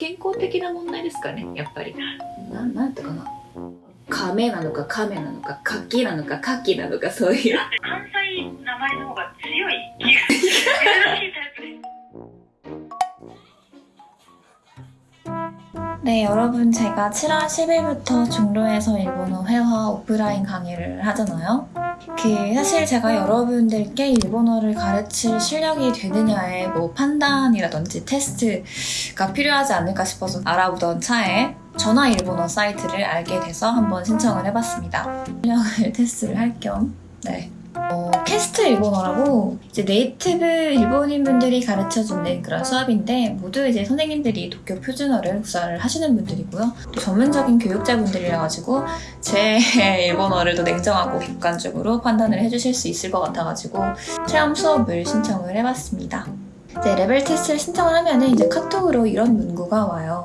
健康的な問題ですかねやっぱりななんていうかな亀なのか亀なのかカキなのかカキなのかそういう関西名前の方が強い気が珍しいタイプです 네, 여러분 제가 7월 10일부터 중로에서 일본어 회화 오프라인 강의를 하잖아요. 그 사실 제가 여러분들께 일본어를 가르칠 실력이 되느냐의 뭐 판단이라든지 테스트가 필요하지 않을까 싶어서 알아보던 차에 전화 일본어 사이트를 알게 돼서 한번 신청을 해봤습니다. 실력을 테스트를 할 겸 네. 어, 캐스트 일본어라고 이제 native 일본인 분들이 가르쳐주는 그런 수업인데 모두 이제 선생님들이 도쿄 표준어를 구사를 하시는 분들이고요. 또 전문적인 교육자분들이라 가지고 제 일본어를 더 냉정하고 객관적으로 판단을 해주실 수 있을 것 같아가지고 체험 수업을 신청을 해봤습니다. 이제 레벨 테스트를 신청을 하면은 이제 카톡으로 이런 문구가 와요.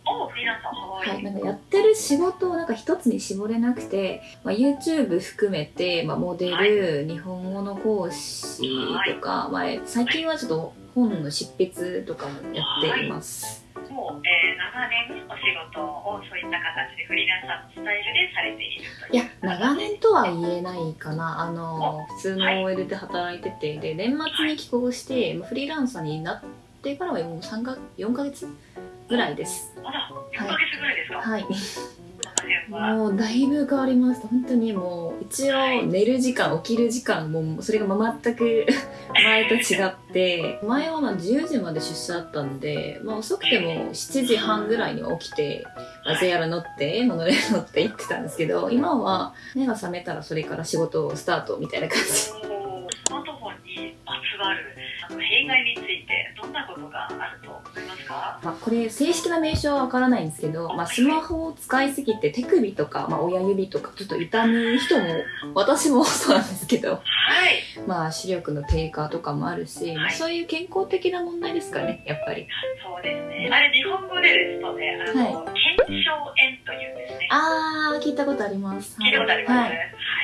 おフリーランサーははい、なんかやってる仕事をなんか一つに絞れなくて、まあ、YouTube 含めて、まあ、モデル、日本語の講師とか、まあ、最近はちょっと本の執筆とかもやっています。もう、えー長年お仕事をそういった形でフリーランサーのスタイルでされているといや、長年とは言えないかな。あの、普通の OL で働いてて、で、年末に帰国して、まあフリーランサーになってからはもう3か、4ヶ月ぐらいです。まだ4ヶ月ぐらいですか、はい。もうだいぶ変わりました。本当にもう一応寝る時間起きる時間もそれが全く 前と違って。前はまあ10時まで出社だったんで、まあ、遅くても7時半ぐらいには起きて、まあ、JR 乗ってモノレール乗って行ってたんですけど今は目が覚めたらそれから仕事をスタートみたいな感じ。スマートフォンにまつわるあの弊害についてどんなことがあるとかまあ、これ正式な名称はわからないんですけど、まあ、スマホを使いすぎて手首とか、まあ、親指とかちょっと痛む人も私もそうなんですけどはい。まあ視力の低下とかもあるし、まあはい。そういう健康的な問題ですかねやっぱり。そうですね。あれ日本語でですとねあの、腱鞘炎というんですね。あー聞いたことあります。聞いたことあります、ははい。い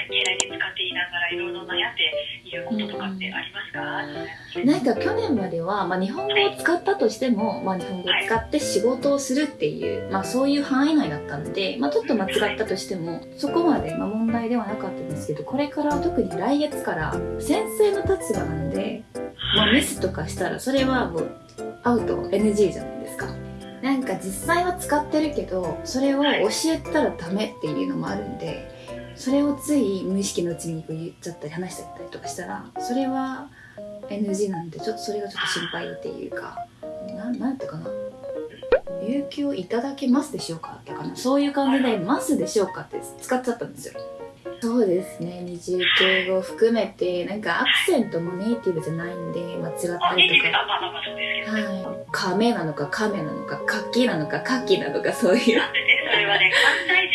携帯に使っていながらいろいろ悩んでいることとかってありますか、なんか去年までは、まあ、日本語を使ったとしても、まあ、日本語を使って仕事をするっていう、まあ、そういう範囲内だったので、まあ、ちょっと間違ったとしてもそこまで、ま、問題ではなかったんですけどこれから特に来月から先生の立場なんで、まあ、ミスとかしたらそれはもうアウト NG じゃないですか。なんか実際は使ってるけどそれを教えたらダメっていうのもあるんでそれをつい無意識のうちにこう言っちゃったり話しちゃったりとかしたらそれは NG なんでちょっとそれがちょっと心配っていうかななんていうかな。有給をいただけますでしょうかってかなそういう感じで「ますでしょうか?」って使っちゃったんですよ。そうですね。二重敬語含めてなんかアクセントもネイティブじゃないんで間違ったりとか。はい。亀なのか亀なのかカキなのかカキなのかそういう。それはね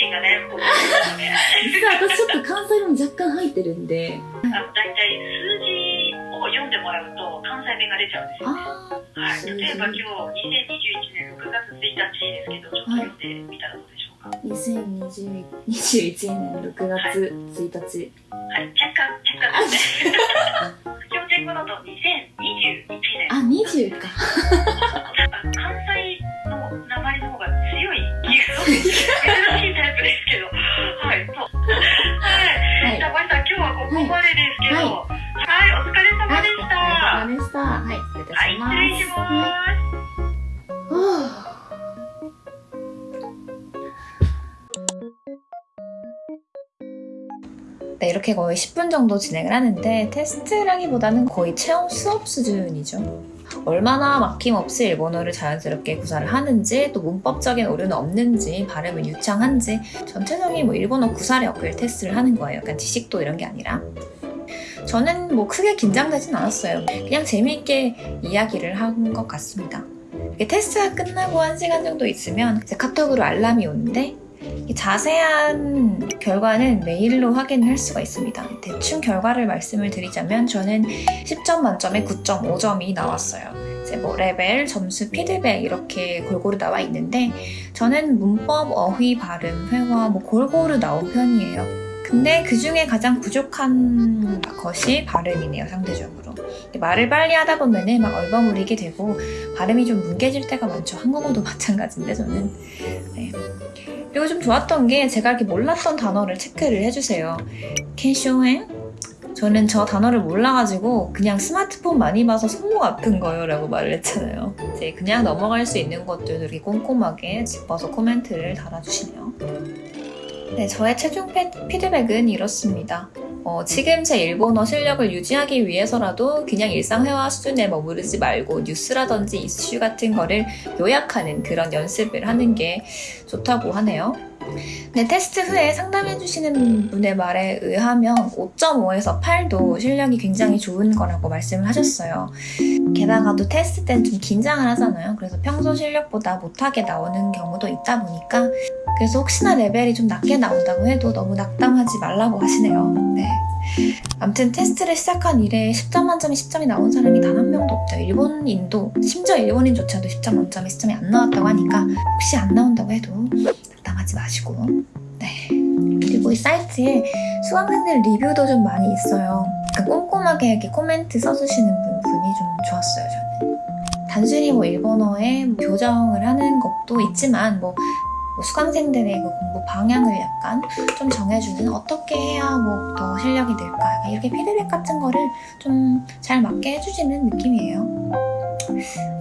関西人が悩むことですよね実は私ちょっと関西弁も若干入ってるんで。あの大体数字を読んでもらうと関西弁が出ちゃうんですよね。あはい、例えば今日2021年6月1日ですけど、ちょっと読んでみたらどうでしょうか。あ2020 21年6月1日。はい、若干、若干ですね。標準語だと2021年。あ20か。関西の名前の方が強い気が珍し 이렇게 거의 10분 정도 진행을 하는데 테스트라기보다는 거의 체험 수업 수준이죠. 얼마나 막힘없이 일본어를 자연스럽게 구사를 하는지 또 문법적인 오류는 없는지 발음은 유창한지 전체적인 뭐 일본어 구사력을 테스트를 하는 거예요. 약간 지식도 이런 게 아니라 저는 뭐 크게 긴장되진 않았어요. 그냥 재미있게 이야기를 한 것 같습니다. 테스트가 끝나고 한 시간 정도 있으면 이제 카톡으로 알람이 오는데 이 자세한 결과는 메일로 확인을 할 수가 있습니다. 대충 결과를 말씀을 드리자면 저는 10점 만점에 9.5점이 나왔어요. 이제 뭐 레벨, 점수, 피드백 이렇게 골고루 나와 있는데 저는 문법, 어휘, 발음, 회화 뭐 골고루 나온 편이에요. 근데 그 중에 가장 부족한 것이 발음이네요, 상대적으로. 말을 빨리 하다 보면은 막 얼버무리게 되고 발음이 좀 뭉개질 때가 많죠. 한국어도 마찬가지인데 저는. 네. 그리고 좀 좋았던 게 제가 이렇게 몰랐던 단어를 체크를 해주세요. 캔쇼행? 저는 저 단어를 몰라가지고 그냥 스마트폰 많이 봐서 손목 아픈 거예요 라고 말을 했잖아요. 이제 그냥 넘어갈 수 있는 것들도 이렇게 꼼꼼하게 짚어서 코멘트를 달아주시네요. 네, 저의 최종 피- 피드백은 이렇습니다. 어, 지금 제 일본어 실력을 유지하기 위해서라도 그냥 일상회화 수준에 머무르지 말고 뉴스라든지 이슈 같은 거를 요약하는 그런 연습을 하는 게 좋다고 하네요. 네, 테스트 후에 상담해주시는 분의 말에 의하면 5.5에서 8도 실력이 굉장히 좋은 거라고 말씀을 하셨어요. 게다가 또 테스트 땐좀 긴장을 하잖아요. 그래서 평소 실력보다 못하게 나오는 경우도 있다 보니까 그래서 혹시나 레벨이 좀 낮게 나온다고 해도 너무 낙담하지 말라고 하시네요. 네. 아무튼 테스트를 시작한 이래 10점 만점에 10점이 나온 사람이 단 한 명도 없대요. 일본인도 심지어 일본인조차도 10점 만점에 10점이 안 나왔다고 하니까 혹시 안 나온다고 해도 낙담하지 마시고 네. 그리고 이 사이트에 수강생들 리뷰도 좀 많이 있어요. 그러니까 꼼꼼하게 이렇게 코멘트 써주시는 분, 분이 좀 좋았어요, 저는. 단순히 뭐 일본어에 뭐 교정을 하는 것도 있지만 뭐, 뭐 수강생들의 그 공부 방향을 약간 좀 정해주는 어떻게 해야 뭐 더 실력이 약간 이렇게 피드백 같은 거를 좀 잘 맞게 해주시는 느낌이에요.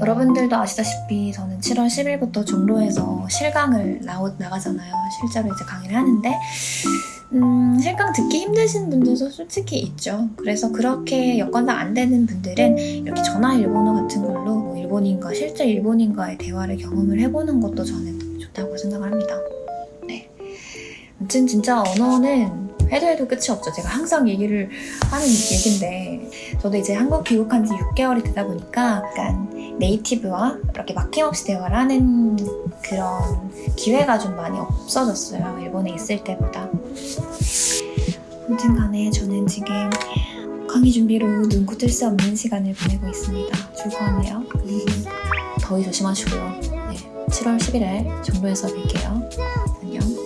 여러분들도 아시다시피 저는 7월 10일부터 종로에서 실강을 나오, 나가잖아요. 실제로 이제 강의를 하는데 음, 실강 듣기 힘드신 분들도 솔직히 있죠. 그래서 그렇게 여건상 안 되는 분들은 이렇게 전화 일본어 같은 걸로 뭐 일본인과 실제 일본인과의 대화를 경험을 해보는 것도 저는 좋다고 생각을 합니다. 네. 아무튼 진짜 언어는 해도 해도 끝이 없죠. 제가 항상 얘기를 하는 얘기인데 저도 이제 한국 귀국한 지 6개월이 되다 보니까 약간 네이티브와 이렇게 막힘없이 대화를 하는 그런 기회가 좀 많이 없어졌어요. 일본에 있을 때보다. 아무튼 간에 저는 지금 강의 준비로 눈코 뜰 수 없는 시간을 보내고 있습니다. 줄것 같네요. 더위 조심하시고요. 네, 7월 11일 정도에서 뵐게요. 안녕.